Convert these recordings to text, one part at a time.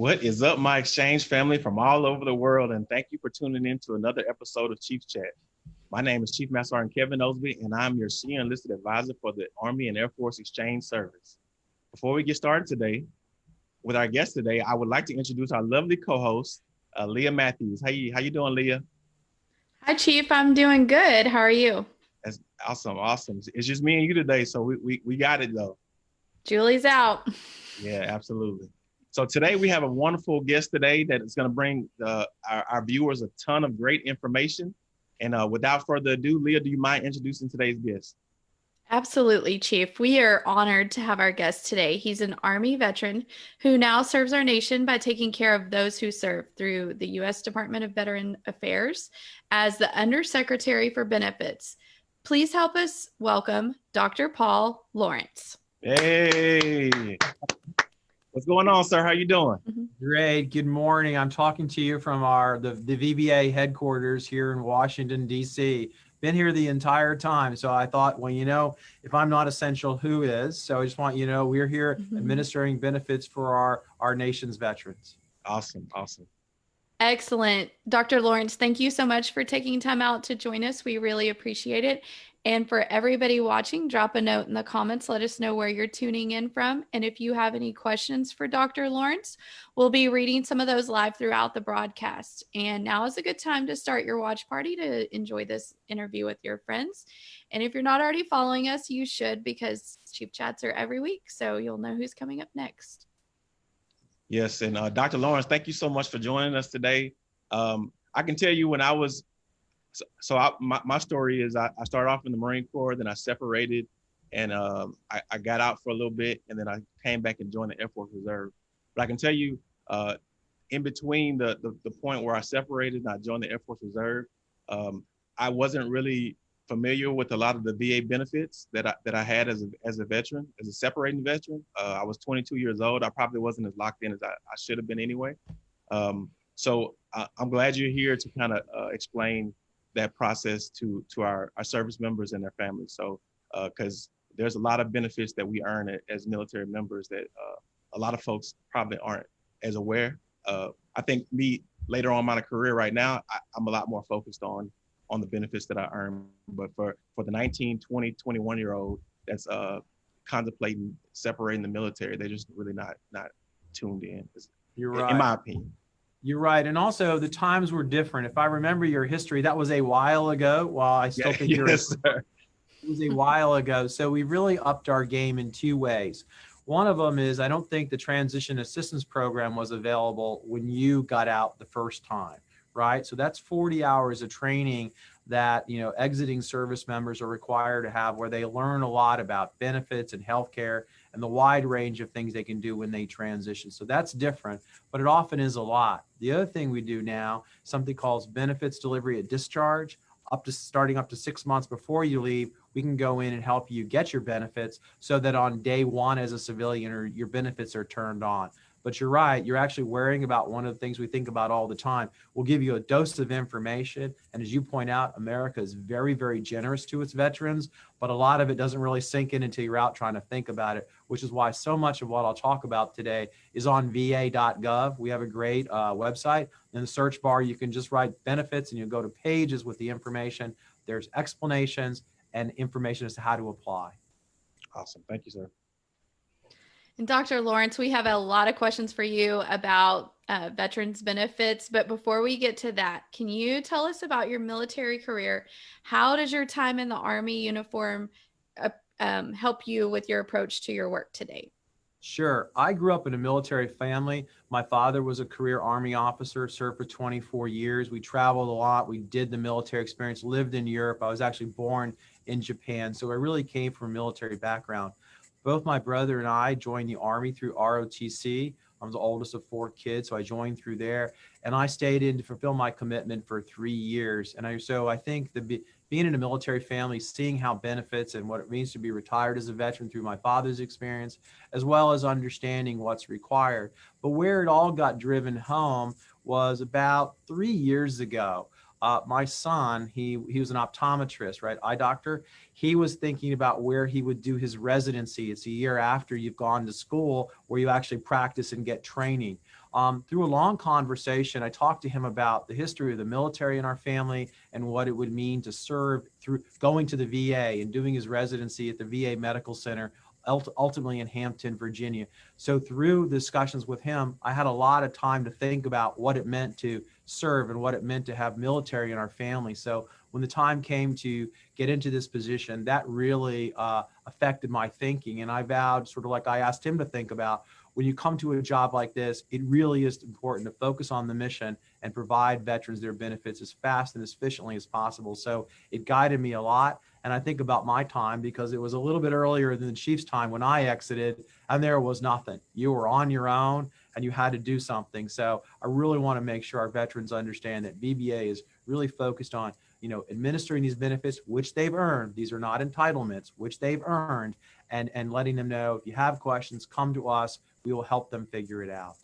What is up, my exchange family from all over the world? And thank you for tuning in to another episode of Chief Chat. My name is Chief Master Sergeant Kevin Osby, and I'm your senior enlisted advisor for the Army and Air Force Exchange Service. Before we get started today, with our guest today, I would like to introduce our lovely co-host, uh, Leah Matthews. How you, how you doing, Leah? Hi, Chief. I'm doing good. How are you? That's awesome, awesome. It's just me and you today, so we, we, we got it though. Julie's out. Yeah, absolutely. So today we have a wonderful guest today that is going to bring uh, our, our, viewers a ton of great information. And uh, without further ado, Leah, do you mind introducing today's guest? Absolutely, Chief. We are honored to have our guest today. He's an Army veteran who now serves our nation by taking care of those who serve through the U.S. Department of Veteran Affairs as the Undersecretary for Benefits. Please help us welcome Dr. Paul Lawrence. Hey. What's going on, sir? How you doing? Mm-hmm. Great. Good morning. I'm talking to you from our the, the VBA headquarters here in Washington, D.C. Been here the entire time. So I thought, well, you know, if I'm not essential, who is? So I just want you to know we're here mm-hmm. administering benefits for our, our nation's veterans. Awesome. Awesome. Excellent. Dr. Lawrence, thank you so much for taking time out to join us. We really appreciate it. And for everybody watching, drop a note in the comments. Let us know where you're tuning in from. And if you have any questions for Dr. Lawrence, we'll be reading some of those live throughout the broadcast. And now is a good time to start your watch party to enjoy this interview with your friends. And if you're not already following us, you should because Chief Chats are every week. So you'll know who's coming up next. Yes. And uh, Dr. Lawrence, thank you so much for joining us today. Um, I can tell you when I was so, I, my, my story is I, I, started off in the Marine Corps, then I separated and um, I, I, got out for a little bit and then I came back and joined the Air Force Reserve. But I can tell you, uh, in between the, the, the, point where I separated and I joined the Air Force Reserve, um, I wasn't really familiar with a lot of the VA benefits that I, that I had as a, as a veteran, as a separating veteran. Uh, I was 22 years old. I probably wasn't as locked in as I, I should have been anyway. Um, so I, am glad you're here to kind of uh, explain that process to to our, our service members and their families. So because uh, there's a lot of benefits that we earn as military members that uh, a lot of folks probably aren't as aware. Uh, I think me later on in my career right now, I, am a lot more focused on on the benefits that I earn. But for for the 19, 20, 21 year old that's uh, contemplating separating the military, they're just really not not tuned in. You're right. In my opinion. You're right. And also the times were different. If I remember your history, that was a while ago. While I still yeah, think you're yes, sir. it was a while ago. So we really upped our game in two ways. One of them is I don't think the transition assistance program was available when you got out the first time, right? So that's 40 hours of training that you know exiting service members are required to have where they learn a lot about benefits and healthcare and the wide range of things they can do when they transition. So that's different, but it often is a lot. The other thing we do now, something called benefits delivery at discharge, up to starting up to six months before you leave, we can go in and help you get your benefits so that on day one as a civilian or your benefits are turned on. But you're right, you're actually worrying about one of the things we think about all the time. We'll give you a dose of information. And as you point out, America is very, very generous to its veterans, but a lot of it doesn't really sink in until you're out trying to think about it, which is why so much of what I'll talk about today is on va.gov. We have a great uh, website. In the search bar, you can just write benefits and you go to pages with the information. There's explanations and information as to how to apply. Awesome. Thank you, sir. Dr. Lawrence, we have a lot of questions for you about uh, veterans benefits. But before we get to that, can you tell us about your military career? How does your time in the Army uniform uh, um, help you with your approach to your work today? Sure. I grew up in a military family. My father was a career Army officer, served for 24 years. We traveled a lot. We did the military experience, lived in Europe. I was actually born in Japan. So I really came from a military background. Both my brother and I joined the Army through ROTC. I'm the oldest of four kids, so I joined through there. And I stayed in to fulfill my commitment for three years. And I, so I think the being in a military family, seeing how benefits and what it means to be retired as a veteran through my father's experience, as well as understanding what's required. But where it all got driven home was about three years ago uh, my son, he, he was an optometrist, right? Eye doctor. He was thinking about where he would do his residency. It's a year after you've gone to school where you actually practice and get training. Um, through a long conversation, I talked to him about the history of the military in our family and what it would mean to serve through going to the VA and doing his residency at the VA Medical Center, ultimately in Hampton, Virginia. So through discussions with him, I had a lot of time to think about what it meant to serve and what it meant to have military in our family. So when the time came to get into this position, that really uh, affected my thinking. And I vowed, sort of like I asked him to think about, when you come to a job like this, it really is important to focus on the mission and provide veterans their benefits as fast and as efficiently as possible. So it guided me a lot. And I think about my time because it was a little bit earlier than the chief's time when I exited and there was nothing. You were on your own and you had to do something. So I really want to make sure our veterans understand that VBA is really focused on you know, administering these benefits, which they've earned. These are not entitlements, which they've earned, and, and letting them know if you have questions, come to us. We will help them figure it out.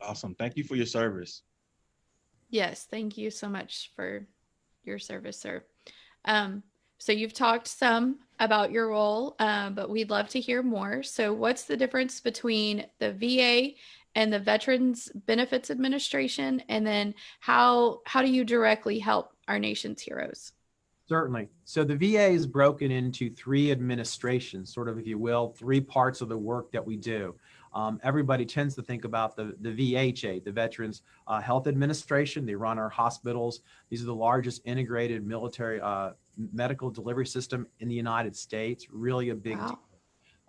Awesome. Thank you for your service. Yes, thank you so much for your service, sir. Um, so you've talked some about your role, uh, but we'd love to hear more. So what's the difference between the VA and the Veterans Benefits Administration? And then how, how do you directly help our nation's heroes? Certainly. So the VA is broken into three administrations, sort of, if you will, three parts of the work that we do. Um, everybody tends to think about the, the VHA, the Veterans uh, Health Administration. They run our hospitals. These are the largest integrated military uh, medical delivery system in the United States. Really a big wow. deal.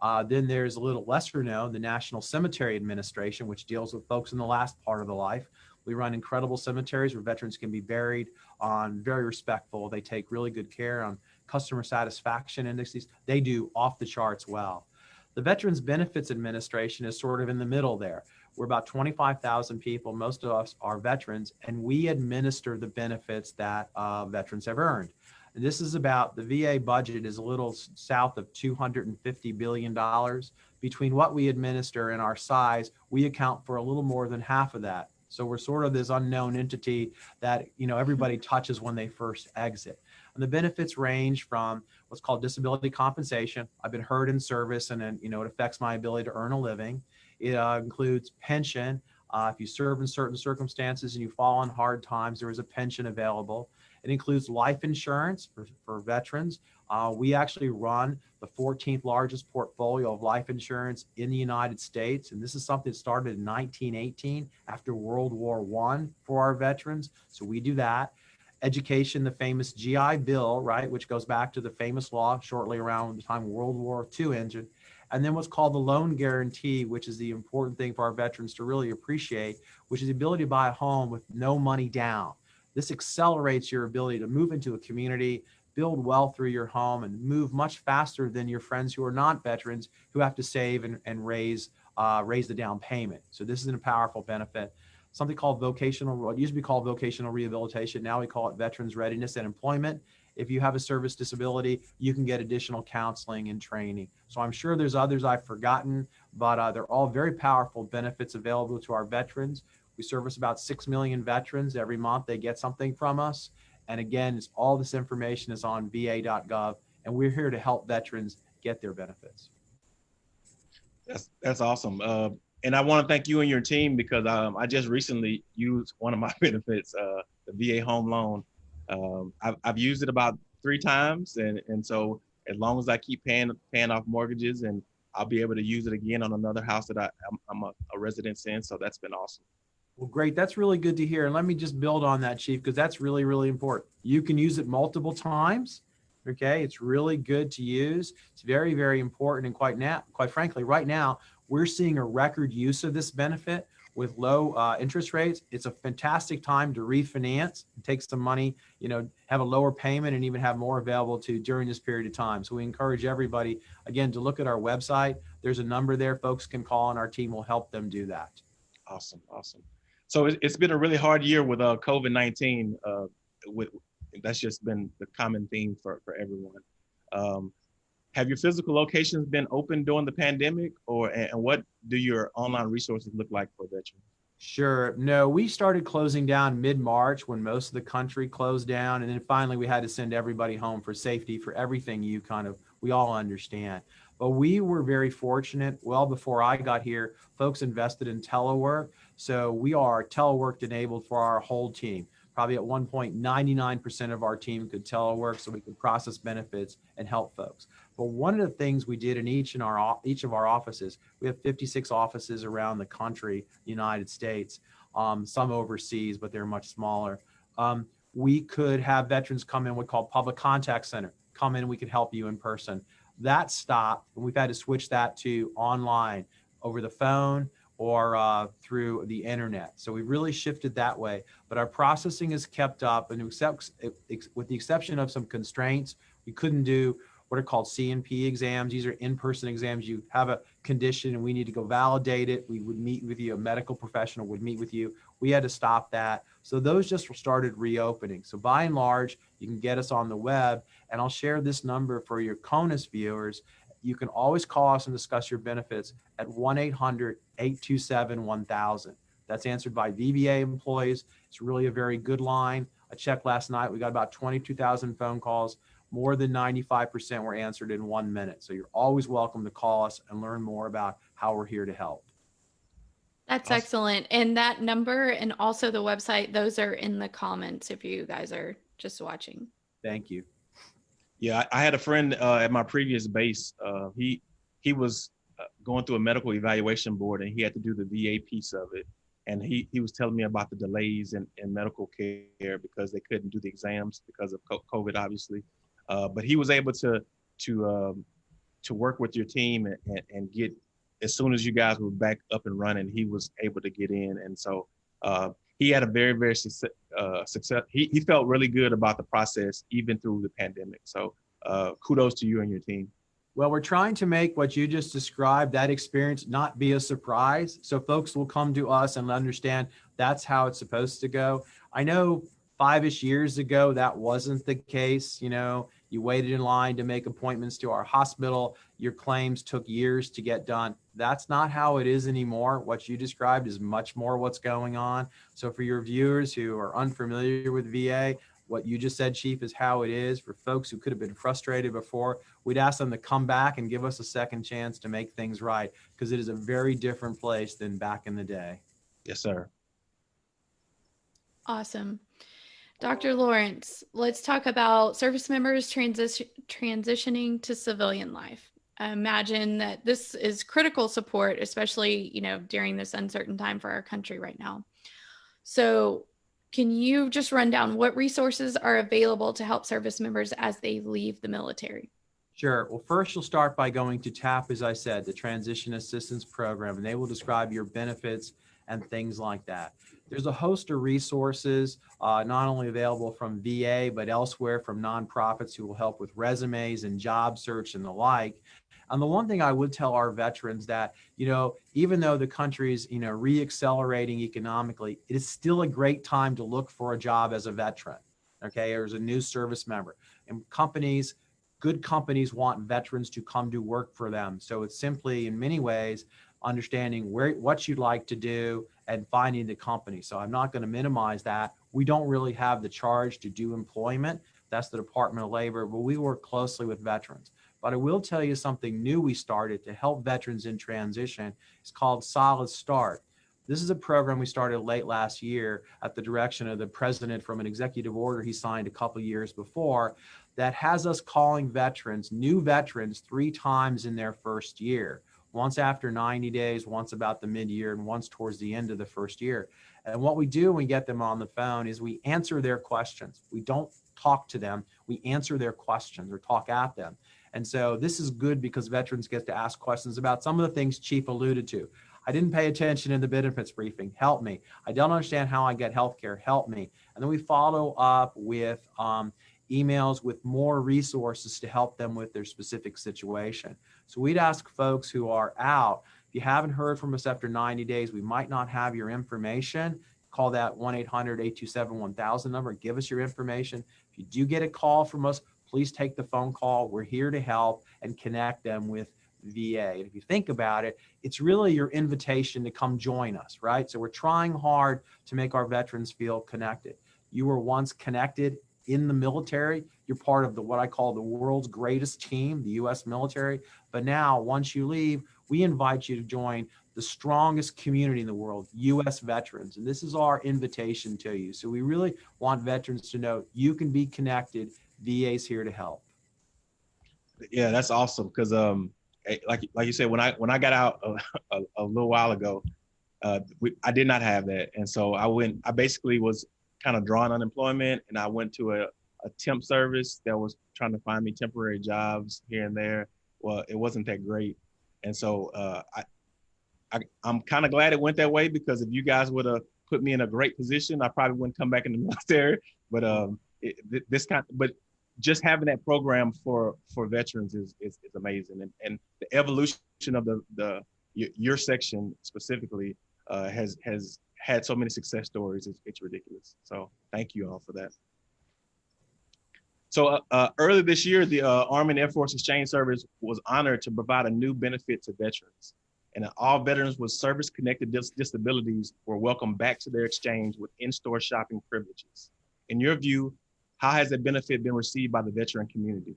Uh, then there's a little lesser known, the National Cemetery Administration, which deals with folks in the last part of the life. We run incredible cemeteries where veterans can be buried on very respectful. They take really good care on customer satisfaction indices. They do off the charts well. The Veterans Benefits Administration is sort of in the middle there. We're about 25,000 people. Most of us are veterans, and we administer the benefits that uh, veterans have earned. And this is about the VA budget is a little south of $250 billion. Between what we administer and our size, we account for a little more than half of that. So we're sort of this unknown entity that you know everybody touches when they first exit. And the benefits range from what's called disability compensation. I've been hurt in service and then, you know, it affects my ability to earn a living. It uh, includes pension. Uh, if you serve in certain circumstances and you fall on hard times, there is a pension available. It includes life insurance for, for veterans. Uh, we actually run the 14th largest portfolio of life insurance in the United States. And this is something that started in 1918 after World War One for our veterans. So we do that. Education, the famous GI Bill, right, which goes back to the famous law shortly around the time World War II ended. And then what's called the loan guarantee, which is the important thing for our veterans to really appreciate, which is the ability to buy a home with no money down. This accelerates your ability to move into a community, build wealth through your home, and move much faster than your friends who are not veterans who have to save and, and raise uh, raise the down payment. So this is a powerful benefit. Something called vocational, what used to be called vocational rehabilitation. Now we call it veterans readiness and employment. If you have a service disability, you can get additional counseling and training. So I'm sure there's others I've forgotten, but uh, they're all very powerful benefits available to our veterans. We service about 6 million veterans every month. They get something from us. And again, all this information is on va.gov, and we're here to help veterans get their benefits. That's, that's awesome. Uh, and I want to thank you and your team because um, I just recently used one of my benefits, uh, the VA home loan. Um, I've, I've used it about three times. And, and so as long as I keep paying, paying off mortgages and I'll be able to use it again on another house that I, I'm, I'm a, a resident in. So that's been awesome. Well, great. That's really good to hear. And let me just build on that, Chief, because that's really, really important. You can use it multiple times. Okay. It's really good to use. It's very, very important. And quite now, quite frankly, right now, we're seeing a record use of this benefit with low uh, interest rates. It's a fantastic time to refinance, take some money, you know, have a lower payment and even have more available to during this period of time. So we encourage everybody, again, to look at our website. There's a number there folks can call and our team will help them do that. Awesome. Awesome so it, has been a really hard year with uh, COVID-19. Uh, with that's just been the common theme for for everyone. Um, have your physical locations been open during the pandemic, or and what do your online resources look like for veterans? Sure. No, we started closing down mid-March when most of the country closed down, and then finally we had to send everybody home for safety for everything you kind of we all understand. But we were very fortunate. Well, before I got here, folks invested in telework. So we are telework enabled for our whole team. Probably at one point, 99% of our team could telework so we could process benefits and help folks. But one of the things we did in each in our each of our offices, we have 56 offices around the country, United States, um, some overseas, but they're much smaller. Um, we could have veterans come in, what we call public contact center, come in, we could help you in person. That stopped, and we've had to switch that to online over the phone, or uh, through the internet. So we've really shifted that way, but our processing is kept up and except, with the exception of some constraints, we couldn't do what are called C&P exams. These are in-person exams. You have a condition and we need to go validate it. We would meet with you, a medical professional would meet with you. We had to stop that. So those just started reopening. So by and large, you can get us on the web and I'll share this number for your CONUS viewers you can always call us and discuss your benefits at 1-800-827-1000. That's answered by VBA employees. It's really a very good line. I checked last night. We got about 22,000 phone calls. More than 95% were answered in one minute. So you're always welcome to call us and learn more about how we're here to help. That's awesome. excellent. And that number and also the website, those are in the comments if you guys are just watching. Thank you. Yeah, I, I had a friend uh, at my previous base. Uh, he he was uh, going through a medical evaluation board, and he had to do the VA piece of it. And he he was telling me about the delays in, in medical care because they couldn't do the exams because of COVID, obviously. Uh, but he was able to to um, to work with your team and, and, and, get as soon as you guys were back up and running, he was able to get in. And so uh, he had a very, very success. Uh, success. He, he felt really good about the process, even through the pandemic. So uh, kudos to you and your team. Well, we're trying to make what you just described, that experience, not be a surprise. So folks will come to us and understand that's how it's supposed to go. I know five-ish years ago, that wasn't the case. You know, you waited in line to make appointments to our hospital. Your claims took years to get done. That's not how it is anymore. What you described is much more what's going on. So for your viewers who are unfamiliar with VA, what you just said, Chief, is how it is. For folks who could have been frustrated before, we'd ask them to come back and give us a second chance to make things right because it is a very different place than back in the day. Yes, sir. Awesome. Dr. Lawrence, let's talk about service members transition, transitioning to civilian life. I imagine that this is critical support, especially, you know, during this uncertain time for our country right now. So can you just run down what resources are available to help service members as they leave the military? Sure. Well, first you'll start by going to TAP, as I said, the Transition Assistance Program, and they will describe your benefits and things like that. There's a host of resources, uh, not only available from VA, but elsewhere from nonprofits who will help with resumes and job search and the like. And the one thing I would tell our veterans that, you know, even though the country's, you know, reaccelerating economically, it is still a great time to look for a job as a veteran, okay, or as a new service member. And companies, good companies want veterans to come to work for them. So it's simply, in many ways, understanding where what you'd like to do and finding the company. So I'm not going to minimize that. We don't really have the charge to do employment. That's the Department of Labor, but we work closely with veterans. But I will tell you something new we started to help veterans in transition. It's called Solid Start. This is a program we started late last year at the direction of the president from an executive order he signed a couple years before that has us calling veterans, new veterans, three times in their first year once after 90 days, once about the mid-year, and once towards the end of the first year. And what we do when we get them on the phone is we answer their questions. We don't talk to them, we answer their questions or talk at them. And so this is good because veterans get to ask questions about some of the things Chief alluded to. I didn't pay attention in the benefits briefing. Help me. I don't understand how I get health care. Help me. And then we follow up with um, emails with more resources to help them with their specific situation. So we'd ask folks who are out, if you haven't heard from us after 90 days, we might not have your information. Call that 1-800-827-1000 number, give us your information. If you do get a call from us, please take the phone call. We're here to help and connect them with VA. And if you think about it, it's really your invitation to come join us, right? So we're trying hard to make our veterans feel connected. You were once connected in the military, you're part of the what I call the world's greatest team, the US military. But now, once you leave, we invite you to join the strongest community in the world, US veterans. And this is our invitation to you. So we really want veterans to know you can be connected. VA's here to help. Yeah, that's awesome. Because um, eh, like like you said, when I when I got out a, a, a little while ago, uh, we, I did not have that, and so I went. I basically was kind of drawing unemployment, and I went to a, a temp service that was trying to find me temporary jobs here and there. Well, it wasn't that great, and so uh, I, I I'm kind of glad it went that way because if you guys would have put me in a great position, I probably wouldn't come back in the military. But um, it, this kind, but just having that program for for veterans is is, is amazing, and and the evolution of the the your, your section specifically uh, has has had so many success stories. It's, it's ridiculous. So thank you all for that. So uh, uh, earlier this year, the uh, Army and Air Force Exchange Service was honored to provide a new benefit to veterans. And all veterans with service-connected dis disabilities were welcomed back to their exchange with in-store shopping privileges. In your view, how has that benefit been received by the veteran community?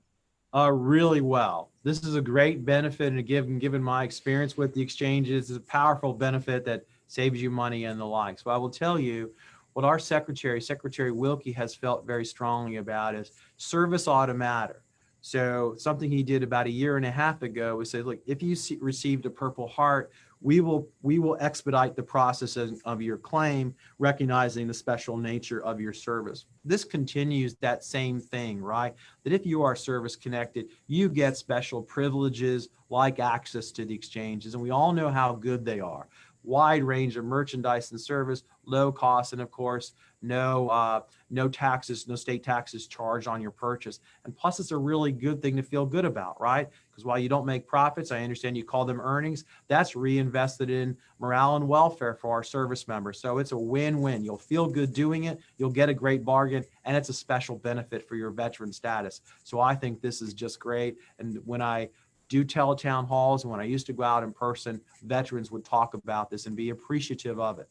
Uh, really well. This is a great benefit and given, given my experience with the exchanges, it's a powerful benefit that saves you money and the like. So I will tell you what our secretary, Secretary Wilkie has felt very strongly about is service ought to matter. So something he did about a year and a half ago was say, look, if you see, received a Purple Heart, we will we will expedite the process of, of your claim, recognizing the special nature of your service. This continues that same thing, right? That if you are service connected, you get special privileges like access to the exchanges, and we all know how good they are wide range of merchandise and service, low cost, and of course, no uh, no taxes, no state taxes charged on your purchase. And plus, it's a really good thing to feel good about, right? Because while you don't make profits, I understand you call them earnings, that's reinvested in morale and welfare for our service members. So it's a win-win. You'll feel good doing it, you'll get a great bargain, and it's a special benefit for your veteran status. So I think this is just great. And when I do teletown halls. And when I used to go out in person, veterans would talk about this and be appreciative of it.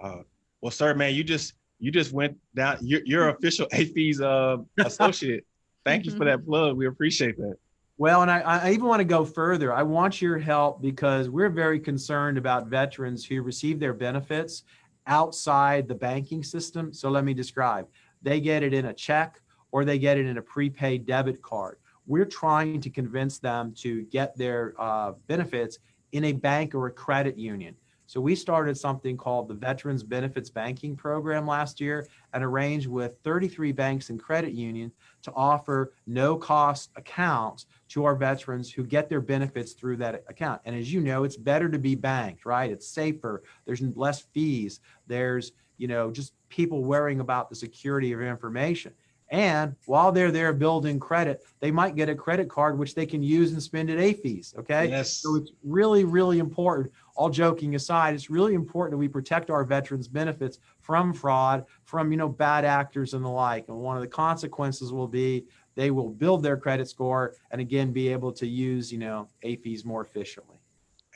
Uh, well, sir, man, you just you just went down. You're, you're official AAFES uh, associate. Thank you for that plug. We appreciate that. Well, and I, I even want to go further. I want your help because we're very concerned about veterans who receive their benefits outside the banking system. So let me describe. They get it in a check or they get it in a prepaid debit card we're trying to convince them to get their uh, benefits in a bank or a credit union. So we started something called the Veterans Benefits Banking Program last year and arranged with 33 banks and credit unions to offer no cost accounts to our veterans who get their benefits through that account. And as you know, it's better to be banked, right? It's safer. There's less fees. There's, you know, just people worrying about the security of information. And while they're there building credit, they might get a credit card which they can use and spend at AAFES. Okay. Yes. So it's really, really important. All joking aside, it's really important that we protect our veterans' benefits from fraud, from you know bad actors and the like. And one of the consequences will be they will build their credit score and again be able to use you know AAFES more efficiently.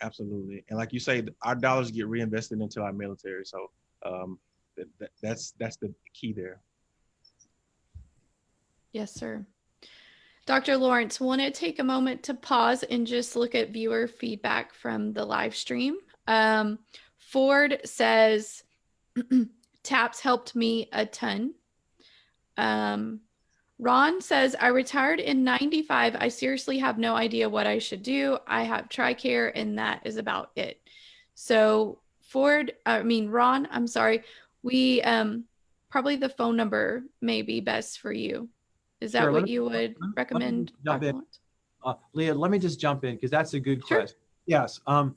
Absolutely. And like you say, our dollars get reinvested into our military. So um, that, that's that's the key there. Yes, sir. Dr. Lawrence, want to take a moment to pause and just look at viewer feedback from the live stream. Um, Ford says, TAPS helped me a ton. Um, Ron says, I retired in 95. I seriously have no idea what I should do. I have TRICARE and that is about it. So Ford, I mean, Ron, I'm sorry. We, um, probably the phone number may be best for you. Is that sure, what me, you would recommend? Jump in. Uh, Leah, let me just jump in because that's a good sure. question. Yes. Um,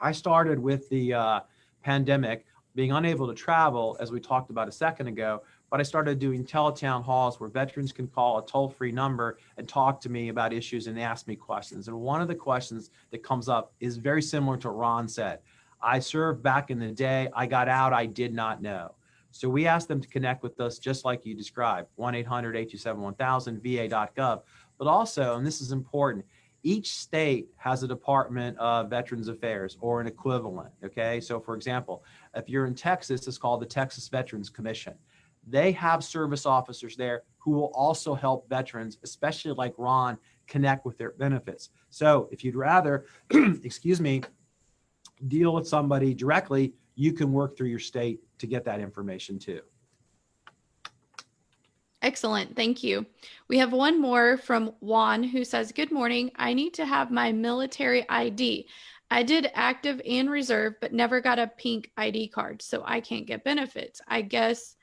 I started with the uh, pandemic being unable to travel, as we talked about a second ago, but I started doing teletown halls where veterans can call a toll-free number and talk to me about issues and ask me questions. And one of the questions that comes up is very similar to what Ron said. I served back in the day. I got out. I did not know. So we ask them to connect with us just like you described, 1-800-827-1000, va.gov. But also, and this is important, each state has a Department of Veterans Affairs or an equivalent, okay? So for example, if you're in Texas, it's called the Texas Veterans Commission. they have service officers there who will also help veterans, especially like Ron, connect with their benefits. So if you'd rather, excuse me, deal with somebody directly, you can work through your state to get that information too. Excellent. Thank you. We have one more from Juan who says, Good morning. I need to have my military ID. I did active and reserve, but never got a pink ID card, so I can't get benefits. I guess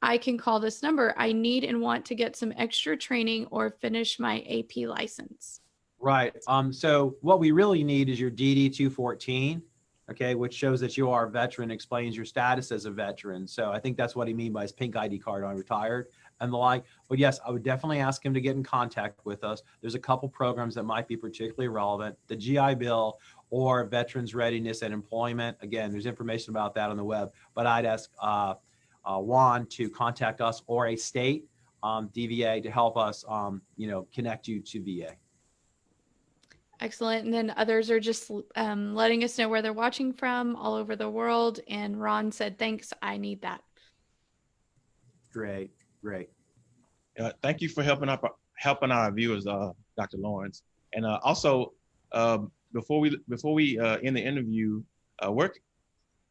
I can call this number. I need and want to get some extra training or finish my AP license. Right. Um, so what we really need is your DD 214, okay, which shows that you are a veteran, explains your status as a veteran. So I think that's what he means by his pink ID card on retired and the like. But yes, I would definitely ask him to get in contact with us. There's a couple programs that might be particularly relevant. The GI Bill or Veterans Readiness and Employment. Again, there's information about that on the web, but I'd ask uh, uh, Juan to contact us or a state um, DVA to help us, um, you know, connect you to VA. Excellent. And then others are just um, letting us know where they're watching from all over the world. And Ron said, thanks, I need that. Great. Great. Uh, thank you for helping up helping our viewers, uh, Dr. Lawrence. And uh, also, um, before we before we uh, end the interview, uh, work.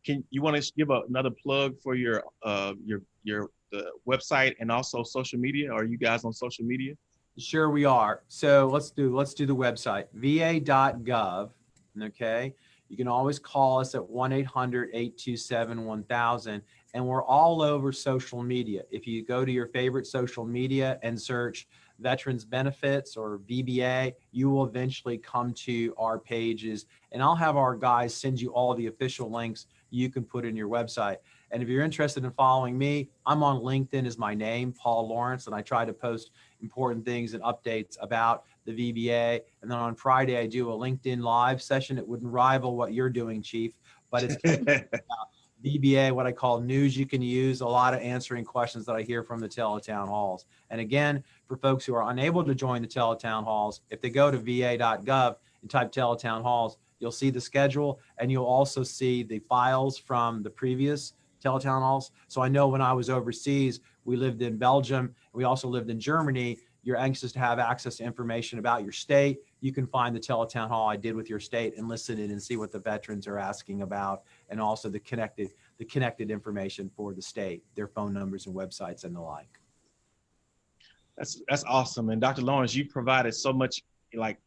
Can you want to give a, another plug for your uh, your your the website and also social media? Are you guys on social media? Sure, we are. So let's do let's do the website va.gov. Okay, you can always call us at 1 800 827 1000 and we're all over social media. If you go to your favorite social media and search veterans benefits or VBA, you will eventually come to our pages and I'll have our guys send you all the official links you can put in your website. And if you're interested in following me, I'm on LinkedIn as my name, Paul Lawrence, and I try to post important things and updates about the VBA. And then on Friday, I do a LinkedIn live session. It wouldn't rival what you're doing, Chief, but it's VBA, what I call news you can use, a lot of answering questions that I hear from the teletown halls. And again, for folks who are unable to join the teletown halls, if they go to va.gov and type teletown halls, you'll see the schedule and you'll also see the files from the previous teletown halls. So I know when I was overseas, we lived in Belgium, we also lived in Germany. You're anxious to have access to information about your state. You can find the teletown hall I did with your state and listen in and see what the veterans are asking about and also the connected the connected information for the state, their phone numbers and websites and the like. That's that's awesome. And Dr. Lawrence, you provided so much like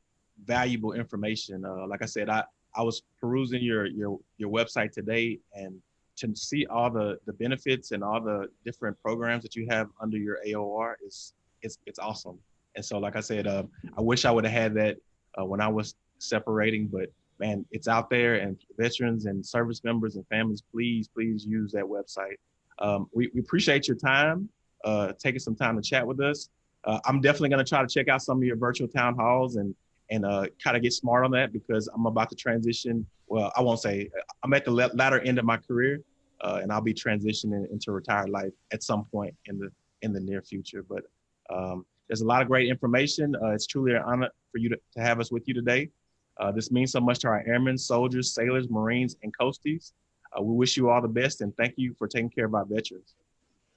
valuable information. Uh, like I said, I I was perusing your your your website today and to see all the the benefits and all the different programs that you have under your AOR is it's it's awesome. And so, like I said, uh, I wish I would have had that uh, when I was separating, but man, it's out there and veterans and service members and families, please, please use that website. Um, we, we, appreciate your time, uh, taking some time to chat with us. Uh, I'm definitely going to try to check out some of your virtual town halls and and uh, kind of get smart on that because I'm about to transition. Well, I won't say I'm at the latter end of my career, uh, and I'll be transitioning into retired life at some point in the in the near future. But um, there's a lot of great information. Uh, it's truly an honor for you to, to have us with you today. Uh, this means so much to our airmen, soldiers, sailors, Marines, and coasties. Uh, we wish you all the best and thank you for taking care of our veterans.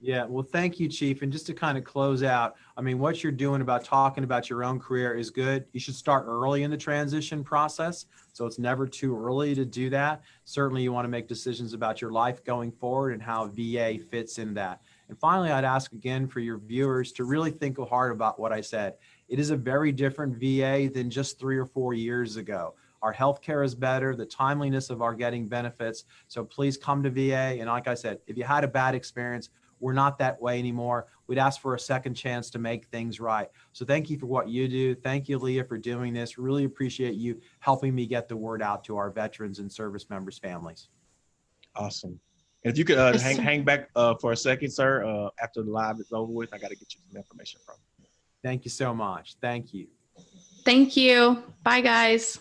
Yeah, well, thank you, Chief. And just to kind of close out, I mean, what you're doing about talking about your own career is good. You should start early in the transition process. So it's never too early to do that. Certainly, you want to make decisions about your life going forward and how VA fits in that. And finally, I'd ask again for your viewers to really think hard about what I said. It is a very different VA than just three or four years ago. Our healthcare is better, the timeliness of our getting benefits. So please come to VA. And like I said, if you had a bad experience, we're not that way anymore. We'd ask for a second chance to make things right. So thank you for what you do. Thank you, Leah, for doing this. Really appreciate you helping me get the word out to our veterans and service members' families. Awesome. And if you could uh, hang, hang back uh, for a second, sir, uh, after the live is over with, I got to get you some information from. Thank you so much. Thank you. Thank you. Bye, guys.